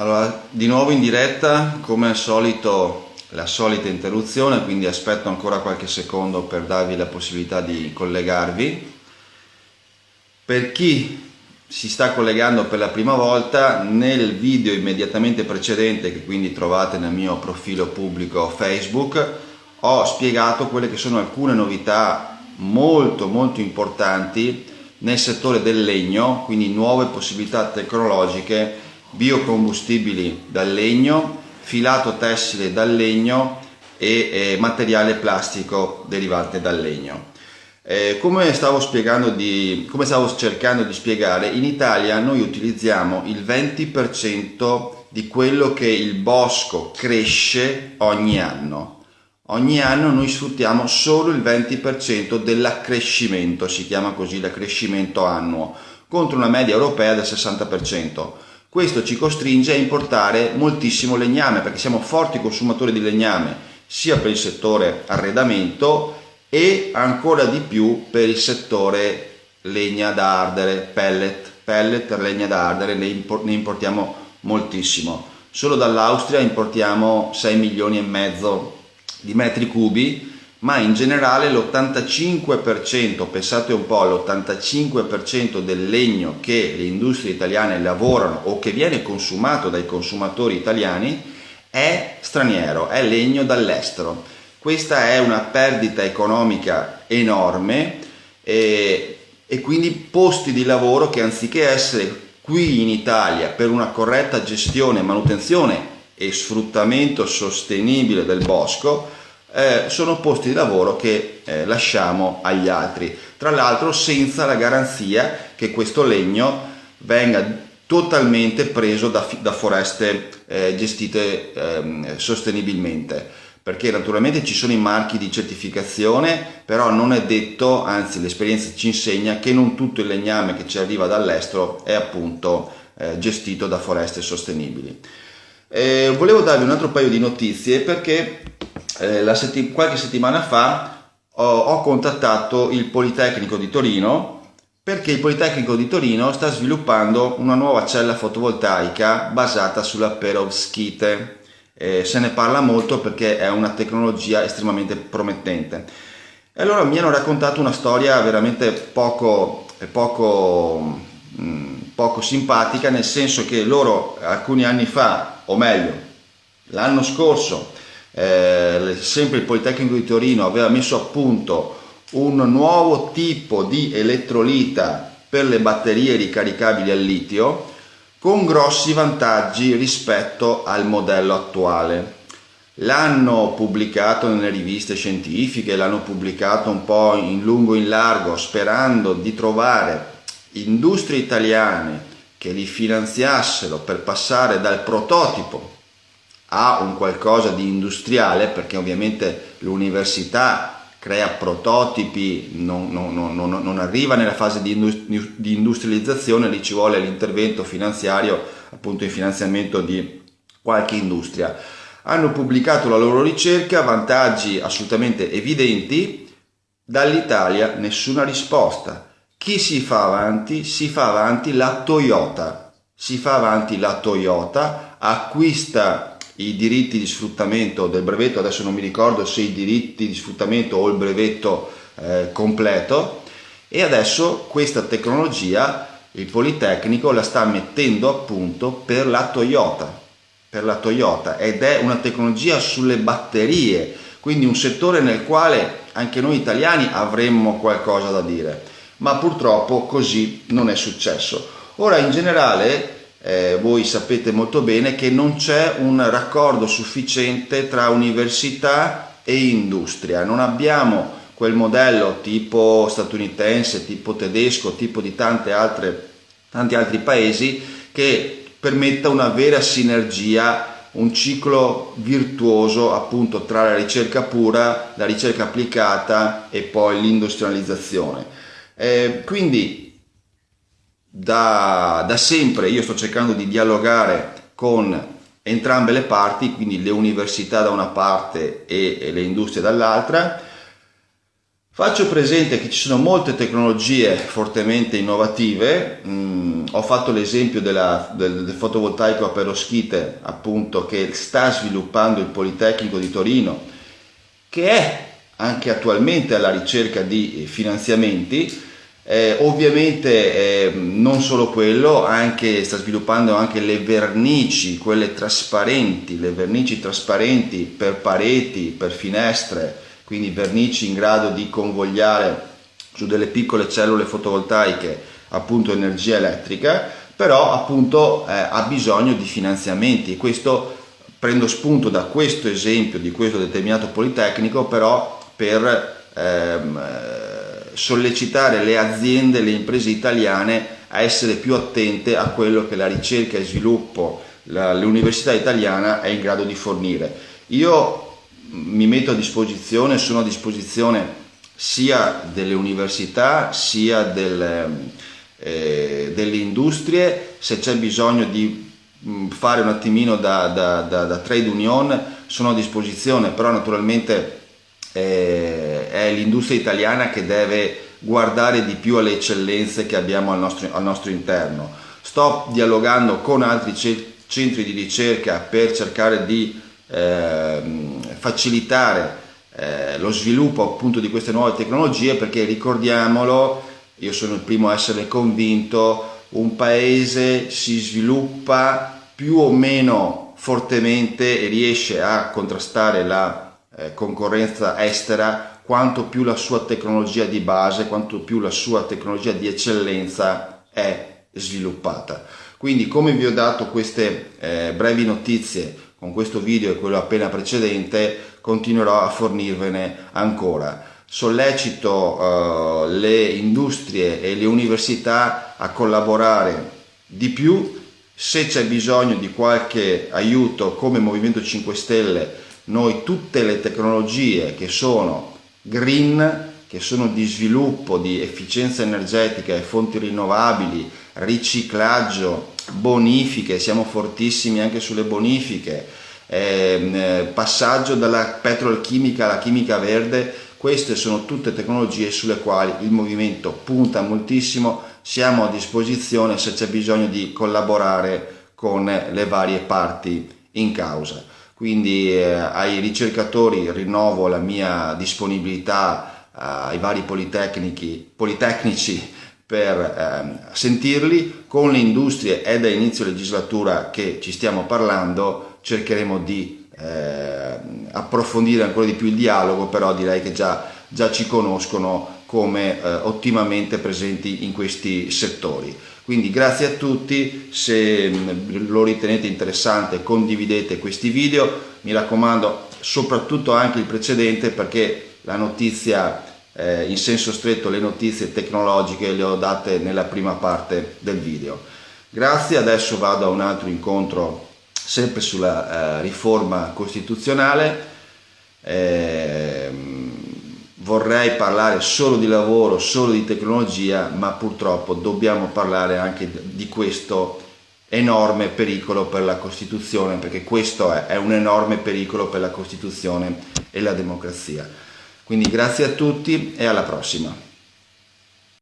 Allora, di nuovo in diretta, come al solito la solita interruzione, quindi aspetto ancora qualche secondo per darvi la possibilità di collegarvi. Per chi si sta collegando per la prima volta, nel video immediatamente precedente, che quindi trovate nel mio profilo pubblico Facebook, ho spiegato quelle che sono alcune novità molto molto importanti nel settore del legno, quindi nuove possibilità tecnologiche biocombustibili dal legno, filato tessile dal legno e eh, materiale plastico derivante dal legno. Eh, come, stavo di, come stavo cercando di spiegare, in Italia noi utilizziamo il 20% di quello che il bosco cresce ogni anno. Ogni anno noi sfruttiamo solo il 20% dell'accrescimento, si chiama così l'accrescimento annuo, contro una media europea del 60%. Questo ci costringe a importare moltissimo legname perché siamo forti consumatori di legname sia per il settore arredamento e ancora di più per il settore legna da ardere, pellet, pellet per legna da ardere ne, importiamo moltissimo. Solo dall'Austria importiamo 6 milioni e mezzo di metri cubi ma in generale l'85%, pensate un po', l'85% del legno che le industrie italiane lavorano o che viene consumato dai consumatori italiani è straniero, è legno dall'estero. Questa è una perdita economica enorme e, e quindi posti di lavoro che anziché essere qui in Italia per una corretta gestione, manutenzione e sfruttamento sostenibile del bosco, eh, sono posti di lavoro che eh, lasciamo agli altri. Tra l'altro senza la garanzia che questo legno venga totalmente preso da, da foreste eh, gestite ehm, sostenibilmente perché naturalmente ci sono i marchi di certificazione però non è detto anzi l'esperienza ci insegna che non tutto il legname che ci arriva dall'estero è appunto eh, gestito da foreste sostenibili eh, volevo darvi un altro paio di notizie perché eh, setti- qualche settimana fa ho, ho contattato il Politecnico di Torino perché il Politecnico di Torino sta sviluppando una nuova cella fotovoltaica basata sulla perovskite. Eh, se ne parla molto perché è una tecnologia estremamente promettente. E allora mi hanno raccontato una storia veramente poco, poco, mh, mm, poco simpatica, nel senso che loro alcuni anni fa, o meglio, l'anno scorso, eh, sempre il Politecnico di Torino aveva messo a punto un nuovo tipo di elettrolita per le batterie ricaricabili al litio con grossi vantaggi rispetto al modello attuale. L'hanno pubblicato nelle riviste scientifiche, l'hanno pubblicato un po' in lungo e in largo sperando di trovare industrie italiane che li finanziassero per passare dal prototipo a un qualcosa di industriale perché ovviamente l'università crea prototipi, non, non, non, non, arriva nella fase di, industrializzazione, lì ci vuole l'intervento finanziario, appunto il finanziamento di qualche industria. Hanno pubblicato la loro ricerca, vantaggi assolutamente evidenti, dall'Italia nessuna risposta. Chi si fa avanti? Si fa avanti la Toyota. Si fa avanti la Toyota, acquista i diritti di sfruttamento del brevetto, adesso non mi ricordo se i diritti di sfruttamento o il brevetto eh, completo e adesso questa tecnologia il Politecnico la sta mettendo a punto per la Toyota, per la Toyota ed è una tecnologia sulle batterie, quindi un settore nel quale anche noi italiani avremmo qualcosa da dire, ma purtroppo così non è successo. Ora in generale eh, voi sapete molto bene che non c'è un raccordo sufficiente tra università e industria, non abbiamo quel modello tipo statunitense, tipo tedesco, tipo di altre, tanti altri paesi che permetta una vera sinergia, un ciclo virtuoso appunto tra la ricerca pura, la ricerca applicata e poi l'industrializzazione. Eh, quindi da, da sempre io sto cercando di dialogare con entrambe le parti, quindi le università da una parte e, le industrie dall'altra, Faccio presente che ci sono molte tecnologie fortemente innovative, mm, ho fatto l'esempio della, del, del, fotovoltaico a peroschite appunto che sta sviluppando il Politecnico di Torino che è anche attualmente alla ricerca di finanziamenti, eh, ovviamente eh, non solo quello, anche, sta sviluppando anche le vernici, quelle trasparenti, le vernici trasparenti per pareti, per finestre, quindi vernici in grado di convogliare su delle piccole cellule fotovoltaiche appunto energia elettrica, però appunto eh, ha bisogno di finanziamenti. Questo prendo spunto da questo esempio di questo determinato politecnico, però per ehm, sollecitare le aziende, le imprese italiane a essere più attente a quello che la ricerca e sviluppo, l'università italiana è in grado di fornire. Io mi metto a disposizione, sono a disposizione sia delle università sia delle, eh, delle industrie, se c'è bisogno di mm, fare un attimino da, da, da, da, trade union sono a disposizione, però naturalmente eh, è l'industria italiana che deve guardare di più alle eccellenze che abbiamo al nostro, al nostro interno. Sto dialogando con altri centri di ricerca per cercare di eh, facilitare eh, lo sviluppo appunto di queste nuove tecnologie perché ricordiamolo, io sono il primo a essere convinto, un paese si sviluppa più o meno fortemente e riesce a contrastare la concorrenza estera quanto più la sua tecnologia di base, quanto più la sua tecnologia di eccellenza è sviluppata. Quindi come vi ho dato queste eh, brevi notizie con questo video e quello appena precedente continuerò a fornirvene ancora. Sollecito uh, le industrie e le università a collaborare di più, se c'è bisogno di qualche aiuto come Movimento 5 Stelle, noi tutte le tecnologie che sono green, che sono di sviluppo, di efficienza energetica e fonti rinnovabili, riciclaggio, bonifiche, siamo fortissimi anche sulle bonifiche, ehm, eh, passaggio dalla petrolchimica alla chimica verde, queste sono tutte tecnologie sulle quali il movimento punta moltissimo, siamo a disposizione se c'è bisogno di collaborare con le varie parti in causa. Quindi eh, ai ricercatori rinnovo la mia disponibilità eh, ai vari politecnici per eh, sentirli. Con le industrie è da inizio legislatura che ci stiamo parlando, cercheremo di eh, approfondire ancora di più il dialogo, però direi che già, già ci conoscono come eh, ottimamente presenti in questi settori. Quindi grazie a tutti, se mm, lo ritenete interessante condividete questi video, mi raccomando soprattutto anche il precedente perché la notizia eh, in senso stretto le notizie tecnologiche le ho date nella prima parte del video. Grazie, adesso vado a un altro incontro sempre sulla eh, riforma costituzionale. Vorrei parlare solo di lavoro, solo di tecnologia, ma purtroppo dobbiamo parlare anche di questo enorme pericolo per la Costituzione, perché questo è, è un enorme pericolo per la Costituzione e la democrazia. Quindi grazie a tutti e alla prossima.